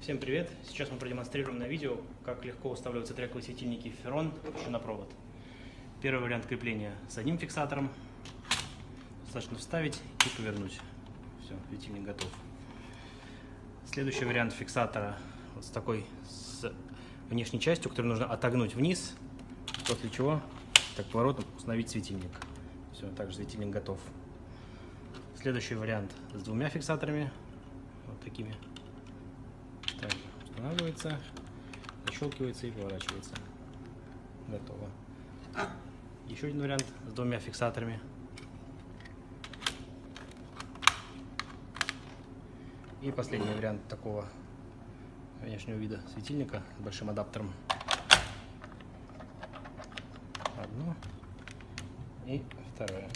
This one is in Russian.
Всем привет! Сейчас мы продемонстрируем на видео, как легко устанавливаются трековые светильники еще на провод. Первый вариант крепления с одним фиксатором. Достаточно вставить и повернуть. Все, светильник готов. Следующий вариант фиксатора вот с такой с внешней частью, которую нужно отогнуть вниз, после чего так поворотом установить светильник. Все, также светильник готов. Следующий вариант с двумя фиксаторами, вот такими. Устанавливается, защелкивается и поворачивается. Готово. Еще один вариант с двумя фиксаторами. И последний вариант такого внешнего вида светильника с большим адаптером. Одно и второе.